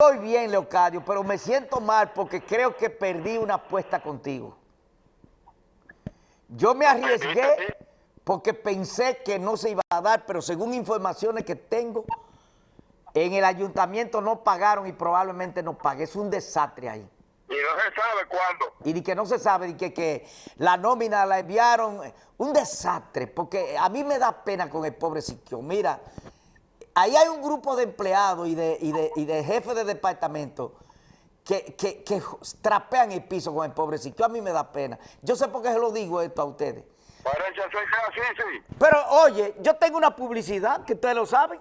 Estoy bien, Leocadio, pero me siento mal porque creo que perdí una apuesta contigo. Yo me arriesgué porque pensé que no se iba a dar, pero según informaciones que tengo, en el ayuntamiento no pagaron y probablemente no pague. Es un desastre ahí. Y no se sabe cuándo. Y de que no se sabe, de que, que la nómina la enviaron. Un desastre, porque a mí me da pena con el pobre Siquio. Mira, ahí hay un grupo de empleados y de, y de, y de jefes de departamento que, que, que trapean el piso con el pobre Siquio. A mí me da pena. Yo sé por qué se lo digo esto a ustedes. Pero oye, yo tengo una publicidad, que ustedes lo saben.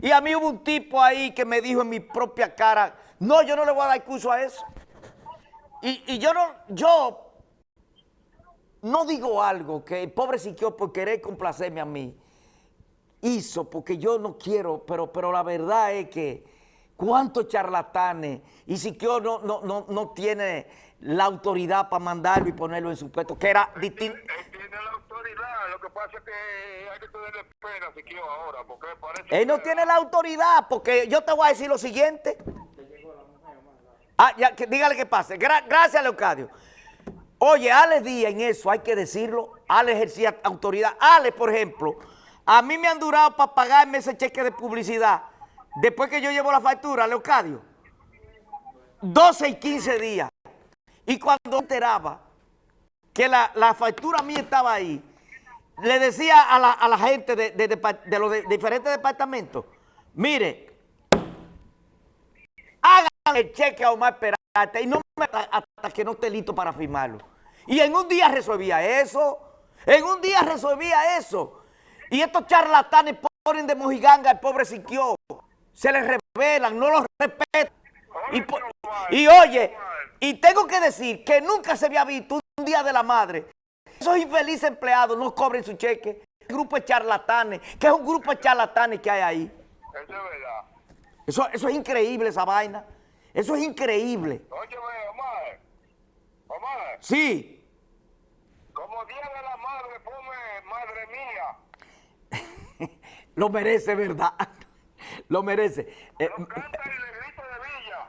Y a mí hubo un tipo ahí que me dijo en mi propia cara, no, yo no le voy a dar curso a eso. Y, y yo no, yo no digo algo que el pobre Siquio por querer complacerme a mí hizo, porque yo no quiero, pero, pero la verdad es que cuántos charlatanes, y Siquio no, no, no, no tiene la autoridad para mandarlo y ponerlo en su puesto, que era distinto. Él tiene la autoridad, lo que pasa es que hay que tenerle pena si quiero ahora, porque parece Él no que- tiene la autoridad, porque yo te voy a decir lo siguiente. Ah, ya, que, dígale que pase. Gra- gracias, Leocadio. Oye, Ale Díaz en eso, hay que decirlo. Ale ejercía autoridad. Ale, por ejemplo, a mí me han durado para pagarme ese cheque de publicidad. Después que yo llevo la factura, Leocadio, 12 y 15 días. Y cuando enteraba que la, la factura mía estaba ahí, le decía a la, a la gente de, de- de los diferentes departamentos, mire, hagan el cheque a Omar Peralta y no me hasta que no esté listo para firmarlo. Y en un día resolvía eso, en un día resolvía eso. Y estos charlatanes ponen de mojiganga al pobre Siquio, se les revelan, no los respetan. Y, y oye, y tengo que decir que nunca se había visto un día de la madre. Esos infelices empleados no cobren su cheque. El grupo de charlatanes, que es un grupo de charlatanes que hay ahí. Eso es verdad. Eso, es increíble, esa vaina. Eso es increíble. Óyeme, Omar. Omar, Sí, como Día de la Madre, ponme Madre Mía. Lo merece, ¿verdad? Lo merece. Eh, Lo canta el negrito de Villa.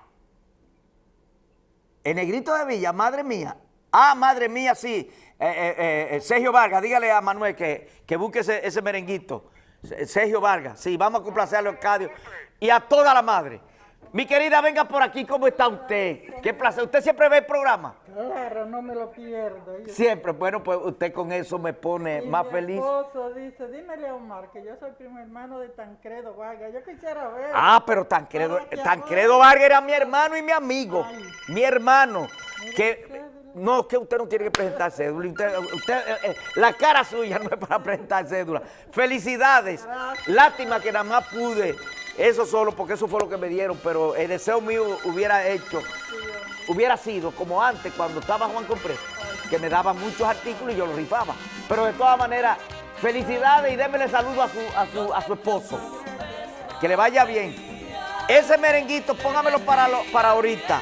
el negrito de Villa, madre mía. Ah, madre mía, sí. Eh, eh, eh, Sergio Vargas, dígale a Manuel que, que busque ese, ese merenguito. Se- Sergio Vargas, sí, vamos a complacer a Leocadio y a toda la madre. Mi querida, venga por aquí, ¿cómo está usted? Qué placer. ¿Usted siempre ve el programa? Claro, no me lo pierdo. Siempre. Bueno, pues usted con eso me pone y más mi feliz. esposo dice, dímele a Omar que yo soy primo hermano de Tancredo Vargas. Yo quisiera ver. Ah, pero Tancredo, que Tancredo Vargas era mi hermano y mi amigo. Ay. Mi hermano. Que, cédula. no, que usted no tiene que presentar cédula. Usted, usted, eh, eh, la cara suya no es para presentar cédula. Felicidades. Gracias. Lástima que nada más pude. Eso solo, porque eso fue lo que me dieron. Pero el deseo mío hubiera hecho, hubiera sido como antes, cuando estaba Juan Compré, que me daba muchos artículos y yo los rifaba. Pero de todas maneras, felicidades y démele saludo a su, a su, a su esposo. Que le vaya bien. Ese merenguito, póngamelo para, lo- para ahorita.